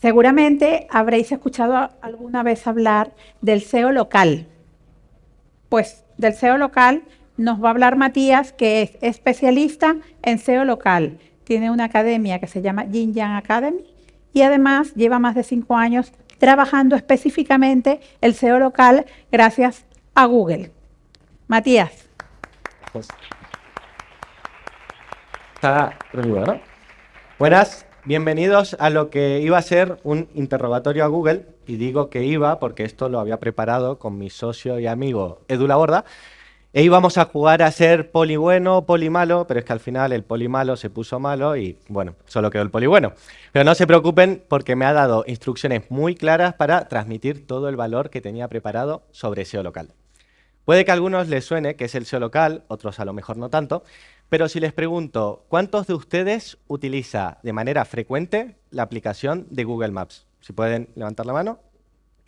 Seguramente habréis escuchado alguna vez hablar del SEO local. Pues del SEO local nos va a hablar Matías, que es especialista en SEO local. Tiene una academia que se llama Yin Yang Academy y además lleva más de cinco años trabajando específicamente el SEO local gracias a Google. Matías. Pues, está. Buenas, bienvenidos a lo que iba a ser un interrogatorio a Google, y digo que iba porque esto lo había preparado con mi socio y amigo Edu Laborda, e íbamos a jugar a ser poli bueno, poli malo, pero es que al final el poli malo se puso malo y, bueno, solo quedó el poli bueno. Pero no se preocupen porque me ha dado instrucciones muy claras para transmitir todo el valor que tenía preparado sobre SEO local. Puede que a algunos les suene que es el SEO local, otros a lo mejor no tanto, pero si les pregunto, ¿cuántos de ustedes utiliza de manera frecuente la aplicación de Google Maps? Si pueden levantar la mano.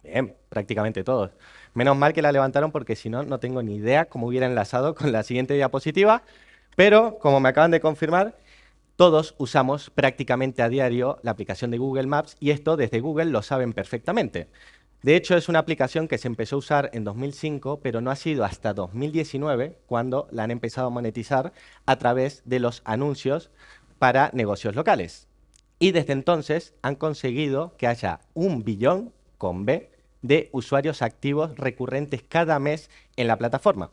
Bien, prácticamente todos. Menos mal que la levantaron porque si no, no tengo ni idea cómo hubiera enlazado con la siguiente diapositiva. Pero, como me acaban de confirmar, todos usamos prácticamente a diario la aplicación de Google Maps y esto desde Google lo saben perfectamente. De hecho, es una aplicación que se empezó a usar en 2005, pero no ha sido hasta 2019 cuando la han empezado a monetizar a través de los anuncios para negocios locales. Y desde entonces han conseguido que haya un billón, con B, de usuarios activos recurrentes cada mes en la plataforma.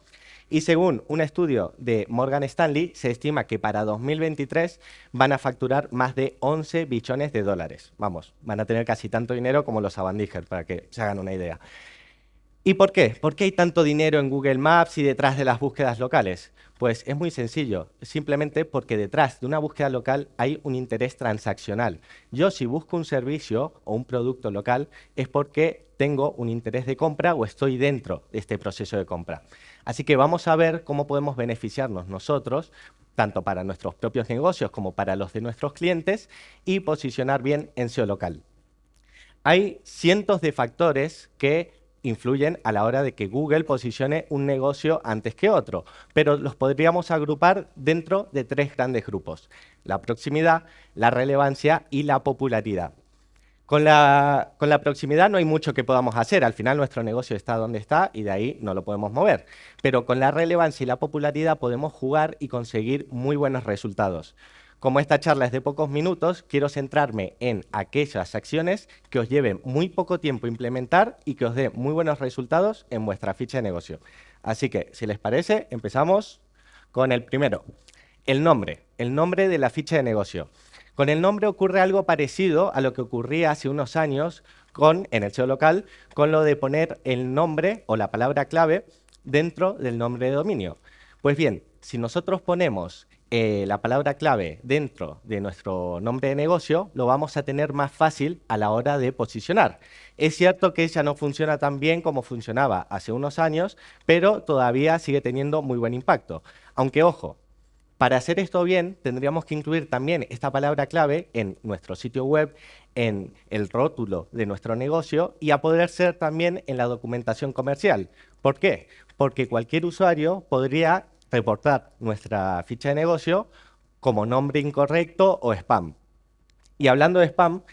Y según un estudio de Morgan Stanley, se estima que para 2023 van a facturar más de 11 billones de dólares. Vamos, van a tener casi tanto dinero como los Avandíger, para que se hagan una idea. ¿Y por qué? ¿Por qué hay tanto dinero en Google Maps y detrás de las búsquedas locales? Pues es muy sencillo, simplemente porque detrás de una búsqueda local hay un interés transaccional. Yo si busco un servicio o un producto local es porque tengo un interés de compra o estoy dentro de este proceso de compra. Así que vamos a ver cómo podemos beneficiarnos nosotros, tanto para nuestros propios negocios como para los de nuestros clientes, y posicionar bien en SEO local. Hay cientos de factores que influyen a la hora de que Google posicione un negocio antes que otro, pero los podríamos agrupar dentro de tres grandes grupos, la proximidad, la relevancia y la popularidad. Con la, con la, proximidad no hay mucho que podamos hacer, al final nuestro negocio está donde está y de ahí no lo podemos mover. Pero con la relevancia y la popularidad podemos jugar y conseguir muy buenos resultados. Como esta charla es de pocos minutos, quiero centrarme en aquellas acciones que os lleven muy poco tiempo implementar y que os dé muy buenos resultados en vuestra ficha de negocio. Así que, si les parece, empezamos con el primero, el nombre, el nombre de la ficha de negocio. Con el nombre ocurre algo parecido a lo que ocurría hace unos años con, en el SEO local con lo de poner el nombre o la palabra clave dentro del nombre de dominio. Pues bien, si nosotros ponemos eh, la palabra clave dentro de nuestro nombre de negocio, lo vamos a tener más fácil a la hora de posicionar. Es cierto que ya no funciona tan bien como funcionaba hace unos años, pero todavía sigue teniendo muy buen impacto. Aunque, ojo, para hacer esto bien, tendríamos que incluir también esta palabra clave en nuestro sitio web, en el rótulo de nuestro negocio y a poder ser también en la documentación comercial. ¿Por qué? Porque cualquier usuario podría reportar nuestra ficha de negocio como nombre incorrecto o spam. Y hablando de spam,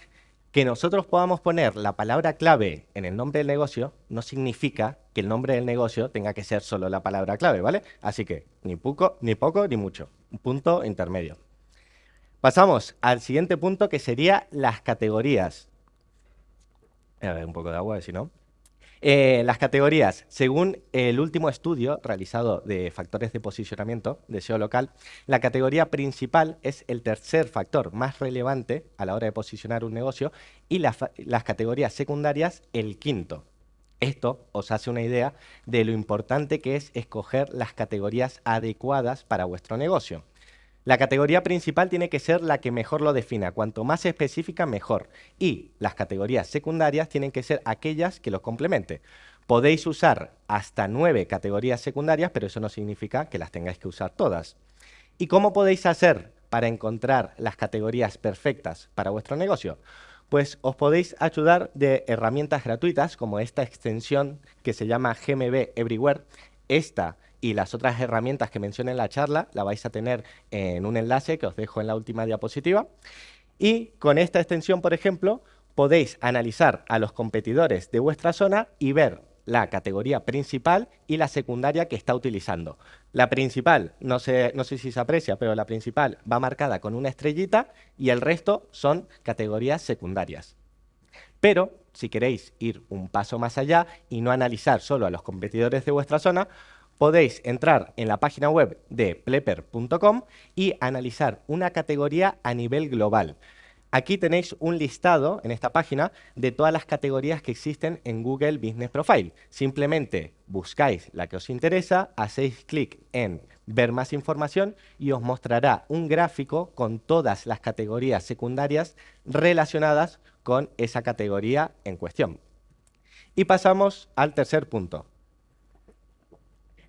que nosotros podamos poner la palabra clave en el nombre del negocio no significa que el nombre del negocio tenga que ser solo la palabra clave, ¿vale? Así que ni poco, ni poco, ni mucho. Un punto intermedio. Pasamos al siguiente punto que sería las categorías. A ver, un poco de agua, si no. Eh, las categorías, según el último estudio realizado de factores de posicionamiento de SEO local, la categoría principal es el tercer factor más relevante a la hora de posicionar un negocio y las categorías secundarias el quinto. Esto os hace una idea de lo importante que es escoger las categorías adecuadas para vuestro negocio. La categoría principal tiene que ser la que mejor lo defina, cuanto más específica mejor. Y las categorías secundarias tienen que ser aquellas que los complementen. Podéis usar hasta nueve categorías secundarias, pero eso no significa que las tengáis que usar todas. ¿Y cómo podéis hacer para encontrar las categorías perfectas para vuestro negocio? Pues os podéis ayudar de herramientas gratuitas como esta extensión que se llama GMB Everywhere. Esta y las otras herramientas que mencioné en la charla la vais a tener en un enlace que os dejo en la última diapositiva. Y con esta extensión, por ejemplo, podéis analizar a los competidores de vuestra zona y ver la categoría principal y la secundaria que está utilizando. La principal, no sé, no sé si se aprecia, pero la principal va marcada con una estrellita y el resto son categorías secundarias. Pero si queréis ir un paso más allá y no analizar solo a los competidores de vuestra zona, podéis entrar en la página web de plepper.com y analizar una categoría a nivel global. Aquí tenéis un listado en esta página de todas las categorías que existen en Google Business Profile. Simplemente buscáis la que os interesa, hacéis clic en ver más información y os mostrará un gráfico con todas las categorías secundarias relacionadas con esa categoría en cuestión. Y pasamos al tercer punto.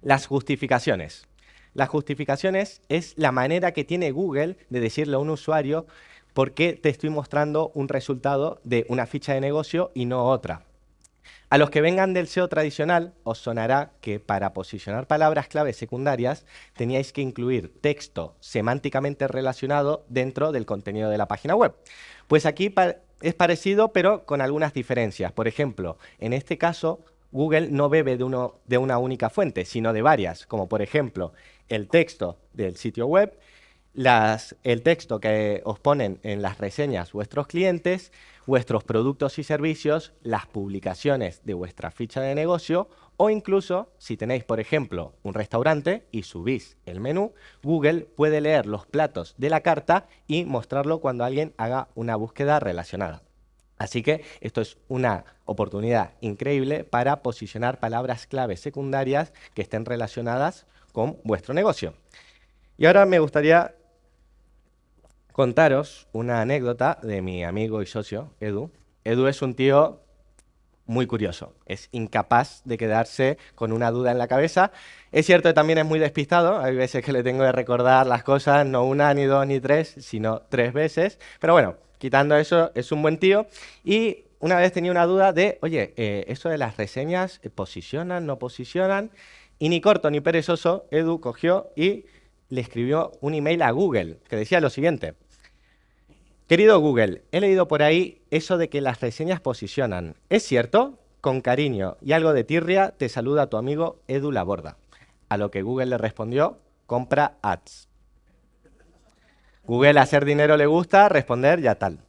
Las justificaciones. Las justificaciones es la manera que tiene Google de decirle a un usuario por qué te estoy mostrando un resultado de una ficha de negocio y no otra. A los que vengan del SEO tradicional, os sonará que para posicionar palabras clave secundarias teníais que incluir texto semánticamente relacionado dentro del contenido de la página web. Pues aquí es parecido, pero con algunas diferencias. Por ejemplo, en este caso, Google no bebe de, una única fuente, sino de varias, como por ejemplo el texto del sitio web el texto que os ponen en las reseñas vuestros clientes, vuestros productos y servicios, las publicaciones de vuestra ficha de negocio o incluso si tenéis, por ejemplo, un restaurante y subís el menú, Google puede leer los platos de la carta y mostrarlo cuando alguien haga una búsqueda relacionada. Así que esto es una oportunidad increíble para posicionar palabras clave secundarias que estén relacionadas con vuestro negocio. Y ahora me gustaría contaros una anécdota de mi amigo y socio, Edu. Edu es un tío muy curioso, es incapaz de quedarse con una duda en la cabeza. Es cierto que también es muy despistado, hay veces que le tengo que recordar las cosas, no una, ni dos, ni tres, sino tres veces. Pero bueno, quitando eso, es un buen tío. Y una vez tenía una duda de, oye, eh, ¿eso de las reseñas eh, posicionan, no posicionan? Y ni corto ni perezoso, Edu cogió y le escribió un email a Google que decía lo siguiente. Querido Google, he leído por ahí eso de que las reseñas posicionan. ¿Es cierto? Con cariño y algo de tirria te saluda tu amigo Edu Laborda. A lo que Google le respondió, compra ads. Google hacer dinero le gusta, responder ya tal.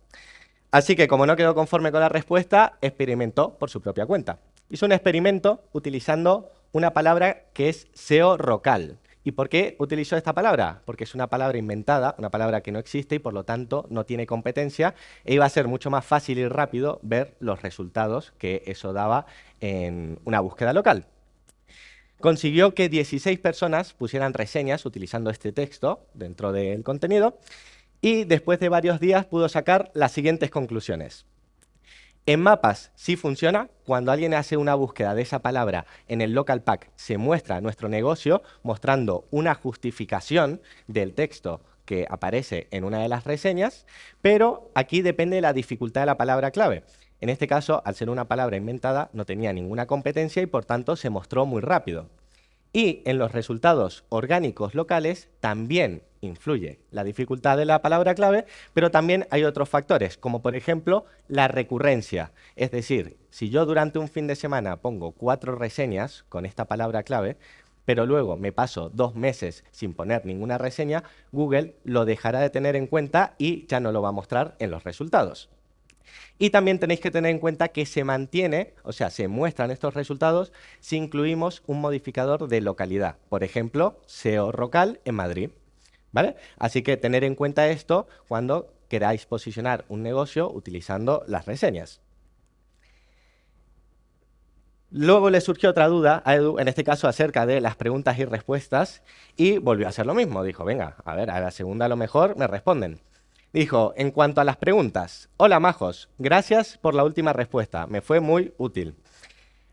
Así que como no quedó conforme con la respuesta, experimentó por su propia cuenta. Hizo un experimento utilizando una palabra que es SEO rocal. ¿Y por qué utilizó esta palabra? Porque es una palabra inventada, una palabra que no existe y por lo tanto no tiene competencia e iba a ser mucho más fácil y rápido ver los resultados que eso daba en una búsqueda local. Consiguió que 16 personas pusieran reseñas utilizando este texto dentro del contenido y después de varios días pudo sacar las siguientes conclusiones. En mapas sí funciona. Cuando alguien hace una búsqueda de esa palabra en el local pack, se muestra nuestro negocio mostrando una justificación del texto que aparece en una de las reseñas, pero aquí depende de la dificultad de la palabra clave. En este caso, al ser una palabra inventada, no tenía ninguna competencia y por tanto se mostró muy rápido. Y en los resultados orgánicos locales también influye la dificultad de la palabra clave, pero también hay otros factores, como por ejemplo la recurrencia. Es decir, si yo durante un fin de semana pongo cuatro reseñas con esta palabra clave, pero luego me paso dos meses sin poner ninguna reseña, Google lo dejará de tener en cuenta y ya no lo va a mostrar en los resultados. Y también tenéis que tener en cuenta que se mantiene, o sea, se muestran estos resultados si incluimos un modificador de localidad. Por ejemplo, SEO local en Madrid. ¿Vale? Así que tener en cuenta esto cuando queráis posicionar un negocio utilizando las reseñas. Luego le surgió otra duda a Edu, en este caso acerca de las preguntas y respuestas, y volvió a hacer lo mismo. Dijo, venga, a ver, a la segunda a lo mejor me responden. Dijo, en cuanto a las preguntas, hola majos, gracias por la última respuesta, me fue muy útil.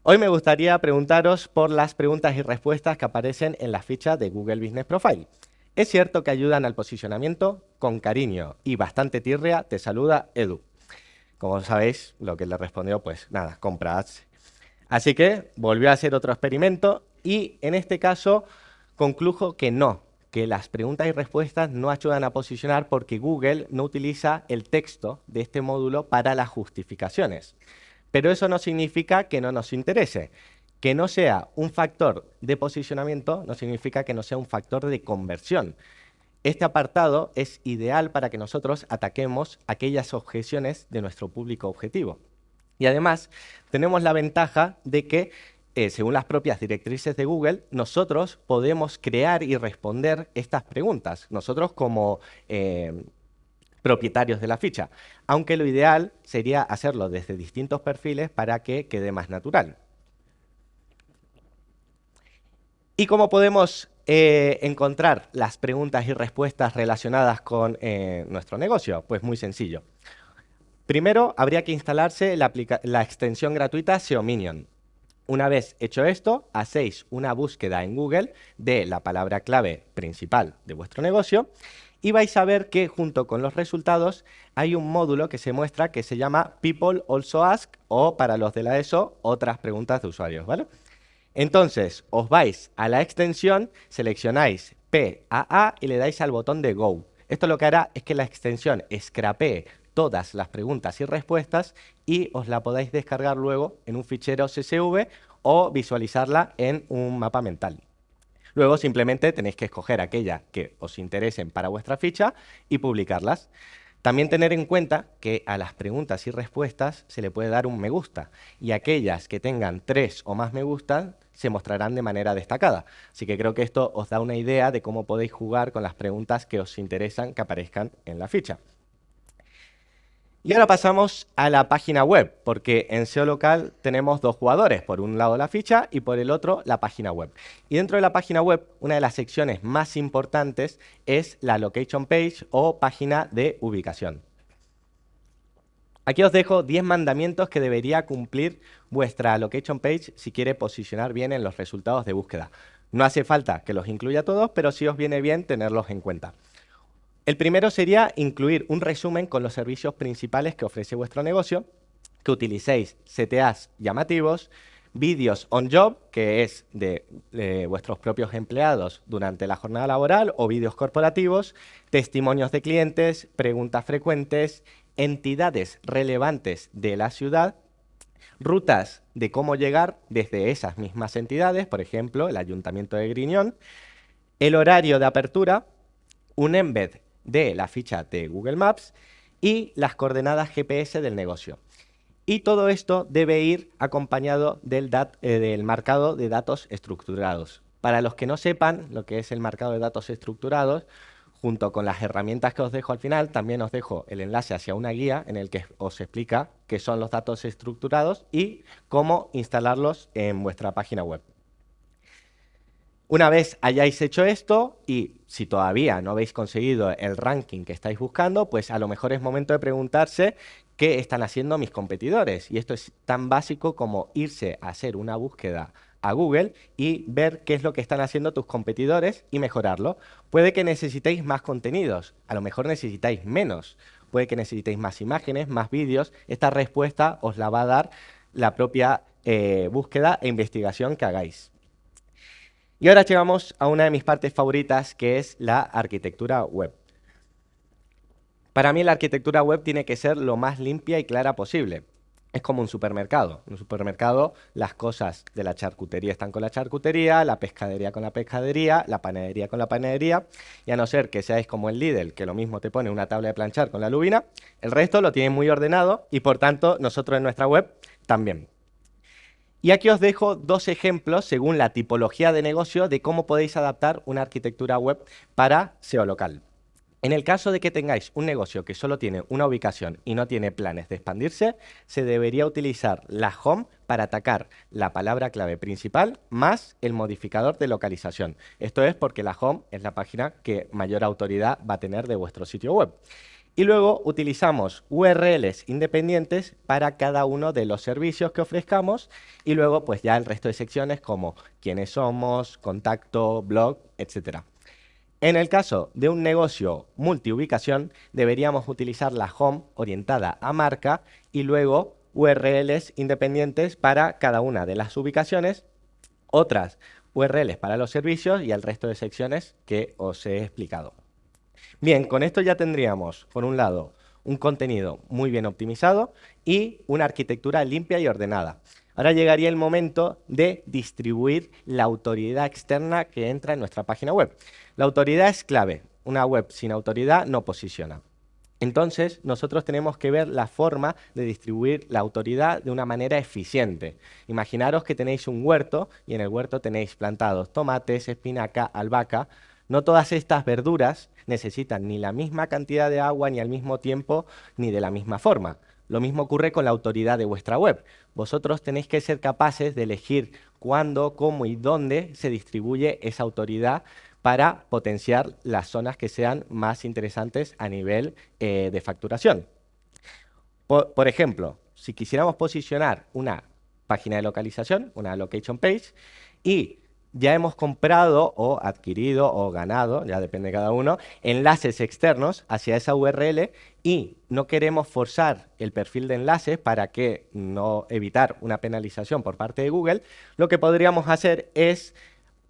Hoy me gustaría preguntaros por las preguntas y respuestas que aparecen en la ficha de Google Business Profile. ¿Es cierto que ayudan al posicionamiento? Con cariño y bastante tirria te saluda Edu. Como sabéis, lo que le respondió, pues nada, compra. Así que volvió a hacer otro experimento y en este caso conclujo que no, que las preguntas y respuestas no ayudan a posicionar porque Google no utiliza el texto de este módulo para las justificaciones. Pero eso no significa que no nos interese. Que no sea un factor de posicionamiento no significa que no sea un factor de conversión. Este apartado es ideal para que nosotros ataquemos aquellas objeciones de nuestro público objetivo. Y además, tenemos la ventaja de que, eh, según las propias directrices de Google, nosotros podemos crear y responder estas preguntas. Nosotros como eh, propietarios de la ficha. Aunque lo ideal sería hacerlo desde distintos perfiles para que quede más natural. ¿Y cómo podemos eh, encontrar las preguntas y respuestas relacionadas con nuestro negocio? Pues muy sencillo. Primero, habría que instalarse la, la extensión gratuita SEO Minion. Una vez hecho esto, hacéis una búsqueda en Google de la palabra clave principal de vuestro negocio y vais a ver que junto con los resultados hay un módulo que se muestra que se llama People Also Ask o para los de la ESO, otras preguntas de usuarios, ¿vale? Entonces, os vais a la extensión, seleccionáis PAA y le dais al botón de Go. Esto lo que hará es que la extensión scrapee todas las preguntas y respuestas y os la podáis descargar luego en un fichero CSV o visualizarla en un mapa mental. Luego simplemente tenéis que escoger aquellas que os interesen para vuestra ficha y publicarlas. También tener en cuenta que a las preguntas y respuestas se le puede dar un me gusta y aquellas que tengan tres o más me gustan se mostrarán de manera destacada. Así que creo que esto os da una idea de cómo podéis jugar con las preguntas que os interesan que aparezcan en la ficha. Y ahora pasamos a la página web, porque en SEO local tenemos dos jugadores, por un lado la ficha y por el otro la página web. Y dentro de la página web, una de las secciones más importantes es la location page o página de ubicación. Aquí os dejo 10 mandamientos que debería cumplir vuestra location page si quiere posicionar bien en los resultados de búsqueda. No hace falta que los incluya todos, pero sí os viene bien tenerlos en cuenta. El primero sería incluir un resumen con los servicios principales que ofrece vuestro negocio, que utilicéis CTAs llamativos, vídeos on job, que es de, vuestros propios empleados durante la jornada laboral, o vídeos corporativos, testimonios de clientes, preguntas frecuentes, entidades relevantes de la ciudad, rutas de cómo llegar desde esas mismas entidades, por ejemplo, el Ayuntamiento de Griñón, el horario de apertura, un embed de la ficha de Google Maps y las coordenadas GPS del negocio. Y todo esto debe ir acompañado del, eh, del marcado de datos estructurados. Para los que no sepan lo que es el marcado de datos estructurados, junto con las herramientas que os dejo al final, también os dejo el enlace hacia una guía en el que os explica qué son los datos estructurados y cómo instalarlos en vuestra página web. Una vez hayáis hecho esto y si todavía no habéis conseguido el ranking que estáis buscando, pues a lo mejor es momento de preguntarse qué están haciendo mis competidores. Y esto es tan básico como irse a hacer una búsqueda a Google y ver qué es lo que están haciendo tus competidores y mejorarlo. Puede que necesitéis más contenidos, a lo mejor necesitáis menos. Puede que necesitéis más imágenes, más vídeos. Esta respuesta os la va a dar la propia eh, búsqueda e investigación que hagáis. Y ahora llegamos a una de mis partes favoritas, que es la arquitectura web. Para mí la arquitectura web tiene que ser lo más limpia y clara posible. Es como un supermercado. En un supermercado las cosas de la charcutería están con la charcutería, la pescadería con la pescadería, la panadería con la panadería. Y a no ser que seáis como el Lidl, que lo mismo te pone una tabla de planchar con la lubina, el resto lo tiene muy ordenado y por tanto nosotros en nuestra web también. Y aquí os dejo dos ejemplos según la tipología de negocio de cómo podéis adaptar una arquitectura web para SEO local. En el caso de que tengáis un negocio que solo tiene una ubicación y no tiene planes de expandirse, se debería utilizar la home para atacar la palabra clave principal más el modificador de localización. Esto es porque la home es la página que mayor autoridad va a tener de vuestro sitio web. Y luego utilizamos URLs independientes para cada uno de los servicios que ofrezcamos y luego pues ya el resto de secciones como quiénes somos, contacto, blog, etc. En el caso de un negocio multiubicación deberíamos utilizar la home orientada a marca y luego URLs independientes para cada una de las ubicaciones, otras URLs para los servicios y el resto de secciones que os he explicado. Bien, con esto ya tendríamos, por un lado, un contenido muy bien optimizado y una arquitectura limpia y ordenada. Ahora llegaría el momento de distribuir la autoridad externa que entra en nuestra página web. La autoridad es clave. Una web sin autoridad no posiciona. Entonces, nosotros tenemos que ver la forma de distribuir la autoridad de una manera eficiente. Imaginaros que tenéis un huerto y en el huerto tenéis plantados tomates, espinaca, albahaca. No todas estas verduras necesitan ni la misma cantidad de agua, ni al mismo tiempo, ni de la misma forma. Lo mismo ocurre con la autoridad de vuestra web. Vosotros tenéis que ser capaces de elegir cuándo, cómo y dónde se distribuye esa autoridad para potenciar las zonas que sean más interesantes a nivel eh, de facturación. por, ejemplo, si quisiéramos posicionar una página de localización, una location page, y ya hemos comprado o adquirido o ganado, ya depende de cada uno, enlaces externos hacia esa URL y no queremos forzar el perfil de enlaces para que no evitar una penalización por parte de Google, lo que podríamos hacer es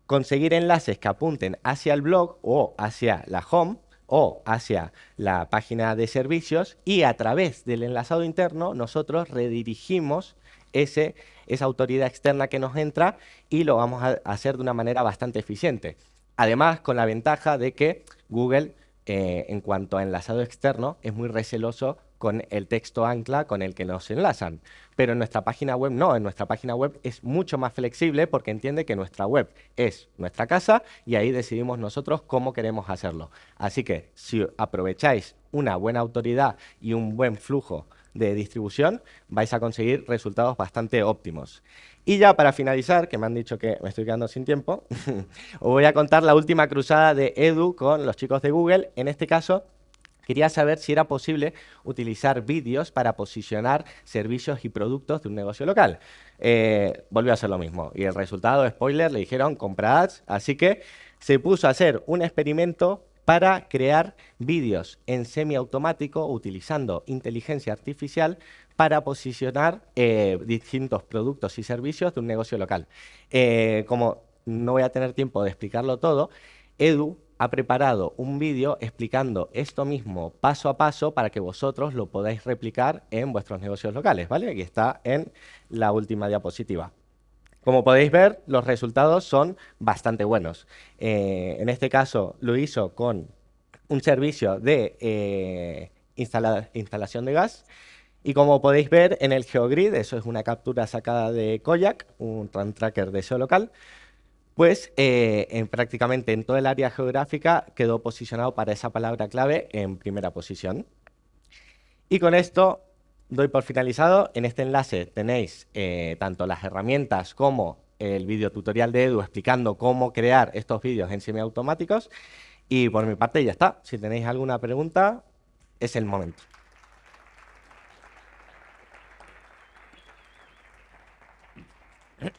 conseguir enlaces que apunten hacia el blog o hacia la home o hacia la página de servicios y a través del enlazado interno nosotros redirigimos ese esa autoridad externa que nos entra y lo vamos a hacer de una manera bastante eficiente. Además, con la ventaja de que Google, eh, en cuanto a enlazado externo, es muy receloso con el texto ancla con el que nos enlazan. Pero en nuestra página web no, en nuestra página web es mucho más flexible porque entiende que nuestra web es nuestra casa y ahí decidimos nosotros cómo queremos hacerlo. Así que si aprovecháis una buena autoridad y un buen flujo de distribución, vais a conseguir resultados bastante óptimos. Y ya para finalizar, que me han dicho que me estoy quedando sin tiempo, os voy a contar la última cruzada de Edu con los chicos de Google. En este caso, quería saber si era posible utilizar vídeos para posicionar servicios y productos de un negocio local. Eh, volvió a ser lo mismo. Y el resultado, spoiler, le dijeron compra ads. Así que se puso a hacer un experimento para crear vídeos en semiautomático utilizando inteligencia artificial para posicionar eh, distintos productos y servicios de un negocio local. Eh, como no voy a tener tiempo de explicarlo todo, Edu ha preparado un vídeo explicando esto mismo paso a paso para que vosotros lo podáis replicar en vuestros negocios locales, ¿vale? Aquí está en la última diapositiva. Como podéis ver, los resultados son bastante buenos. Eh, en este caso lo hizo con un servicio de eh, instalación de gas y como podéis ver en el GeoGrid, eso es una captura sacada de Koyak, un run tracker de SEO local, pues eh, en, prácticamente en todo el área geográfica quedó posicionado para esa palabra clave en primera posición. Y con esto doy por finalizado. En este enlace tenéis eh, tanto las herramientas como el vídeo tutorial de Edu explicando cómo crear estos vídeos en semiautomáticos. Y por mi parte ya está. Si tenéis alguna pregunta, es el momento.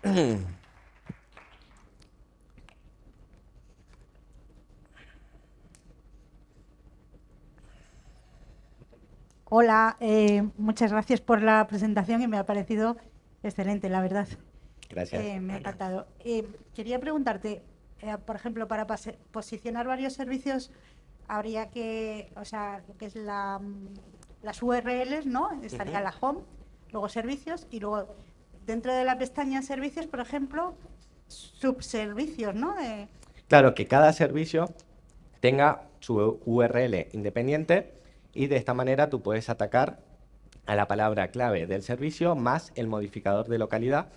Hola, eh, muchas gracias por la presentación y me ha parecido excelente, la verdad. Gracias. Eh, me ha encantado. Eh, quería preguntarte, por ejemplo, para posicionar varios servicios, habría que, o sea, lo que es la, las URLs, ¿no? Estaría la home, luego servicios y luego dentro de la pestaña servicios, por ejemplo, subservicios, ¿no? Claro, que cada servicio tenga su URL independiente y de esta manera tú puedes atacar a la palabra clave del servicio más el modificador de localidad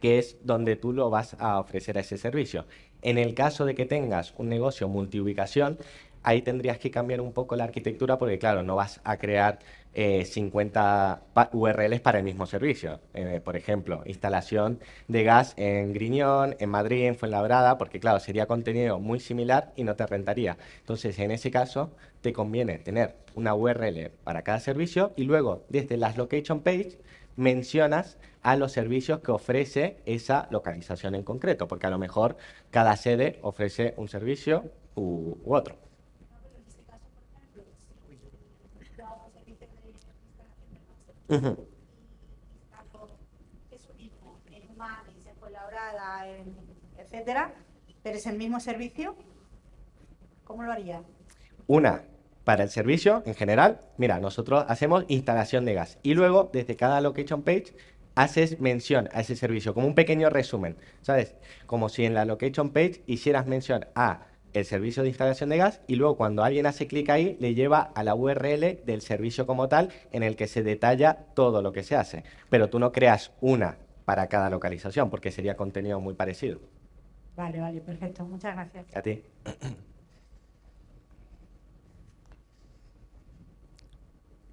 que es donde tú lo vas a ofrecer a ese servicio. En el caso de que tengas un negocio multiubicación, ahí tendrías que cambiar un poco la arquitectura porque, claro, no vas a crear 50 eh, URLs para el mismo servicio. Eh, por ejemplo, instalación de gas en Griñón, en Madrid, en Fuenlabrada, porque, claro, sería contenido muy similar y no te rentaría. Entonces, en ese caso, te conviene tener una URL para cada servicio y luego, desde las location page, mencionas a los servicios que ofrece esa localización en concreto, porque a lo mejor cada sede ofrece un servicio u otro. Uh -huh. Eso mismo, en en etcétera, pero es el mismo servicio, ¿cómo lo haría? Una, para el servicio en general, mira, nosotros hacemos instalación de gas y luego desde cada location page haces mención a ese servicio, como un pequeño resumen, ¿sabes? Como si en la location page hicieras mención a el servicio de instalación de gas y luego cuando alguien hace clic ahí le lleva a la URL del servicio como tal en el que se detalla todo lo que se hace. Pero tú no creas una para cada localización porque sería contenido muy parecido. Vale, vale, perfecto. Muchas gracias. A ti.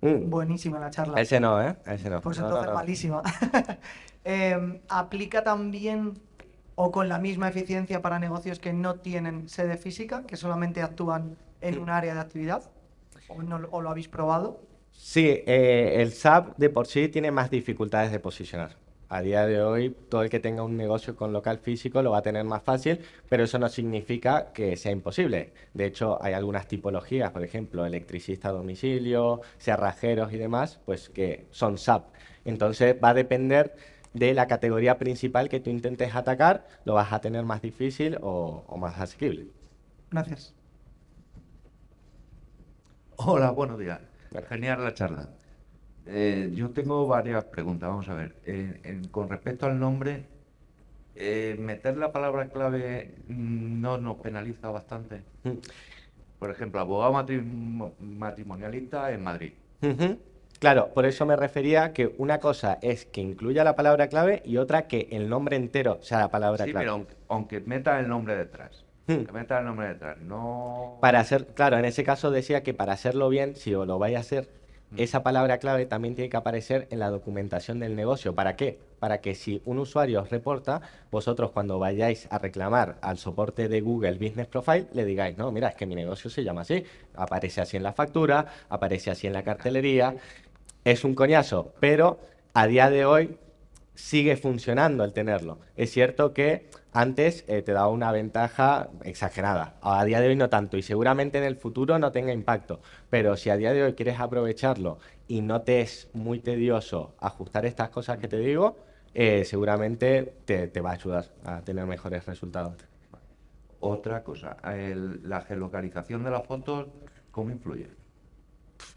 Mm. Buenísima la charla. Ese no, ¿eh? Ese no. Pues No, no, entonces no. malísima. Em, ¿Aplica también o con la misma eficiencia para negocios que no tienen sede física, que solamente actúan en un área de actividad? ¿O, lo habéis probado? Sí, eh, el SAP de por sí tiene más dificultades de posicionar. A día de hoy, todo el que tenga un negocio con local físico lo va a tener más fácil, pero eso no significa que sea imposible. De hecho, hay algunas tipologías, por ejemplo, electricista a domicilio, cerrajeros y demás, pues que son SAP. Entonces, va a depender de la categoría principal que tú intentes atacar, lo vas a tener más difícil o, o más asequible. Gracias. Hola, buenos días. Bueno. Genial la charla. Eh, yo tengo varias preguntas. Vamos a ver. En- con respecto al nombre, eh, meter la palabra clave mm, no nos penaliza bastante. Mm. Por ejemplo, abogado matrimo- matrimonialista en Madrid. Ujú. Claro, por eso me refería que una cosa es que incluya la palabra clave y otra que el nombre entero sea la palabra Sí, clave. pero aunque, aunque meta el nombre detrás. Hmm. Que meta el nombre detrás. No. Para hacer, claro, en ese caso decía que para hacerlo bien, si lo vais a hacer, esa palabra clave también tiene que aparecer en la documentación del negocio. ¿Para qué? Para que si un usuario os reporta, vosotros cuando vayáis a reclamar al soporte de Google Business Profile, le digáis, no, mira, es que mi negocio se llama así. Aparece así en la factura, aparece así en la cartelería. Es un coñazo, pero a día de hoy sigue funcionando el tenerlo. Es cierto que antes eh, te daba una ventaja exagerada, a día de hoy no tanto y seguramente en el futuro no tenga impacto, pero si a día de hoy quieres aprovecharlo y no te es muy tedioso ajustar estas cosas que te digo, eh, seguramente te, te va a ayudar a tener mejores resultados. Otra cosa, el- la geolocalización de las fotos, ¿cómo influye?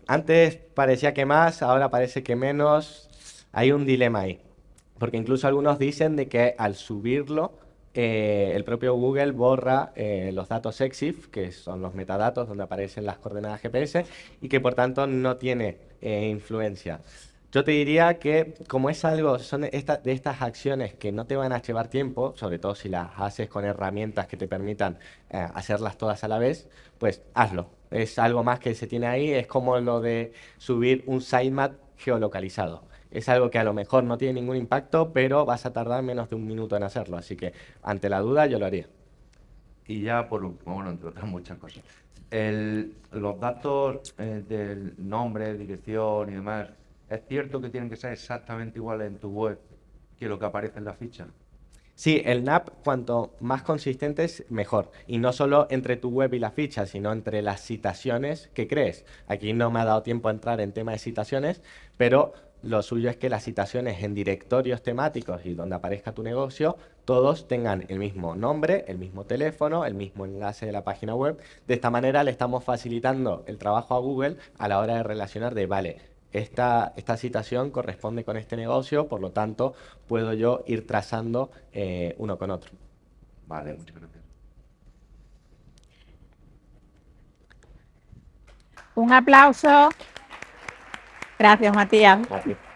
Antes parecía que más, ahora parece que menos. Hay un dilema ahí. Porque incluso algunos dicen de que al subirlo, eh, el propio Google borra eh, los datos EXIF, que son los metadatos donde aparecen las coordenadas GPS, y que por tanto no tiene eh, influencia. Yo te diría que como es algo, son de estas acciones que no te van a llevar tiempo, sobre todo si las haces con herramientas que te permitan hacerlas todas a la vez, pues hazlo. Es algo más que se tiene ahí, es como lo de subir un sitemap geolocalizado. Es algo que a lo mejor no tiene ningún impacto, pero vas a tardar menos de un minuto en hacerlo. Así que ante la duda yo lo haría. Y ya por último, bueno, entre otras muchas cosas, el- los datos eh, del nombre, dirección y demás, ¿es cierto que tienen que ser exactamente iguales en tu web que lo que aparece en la ficha? Sí, el NAP cuanto más consistente es mejor. Y no solo entre tu web y la ficha, sino entre las citaciones que crees. Aquí no me ha dado tiempo a entrar en tema de citaciones, pero lo suyo es que las citaciones en directorios temáticos y donde aparezca tu negocio, todos tengan el mismo nombre, el mismo teléfono, el mismo enlace de la página web. De esta manera le estamos facilitando el trabajo a Google a la hora de relacionar de, vale, esta, esta citación corresponde con este negocio, por lo tanto, puedo yo ir trazando eh, uno con otro. Vale, muchas gracias. Un aplauso. Gracias, Matías. Gracias.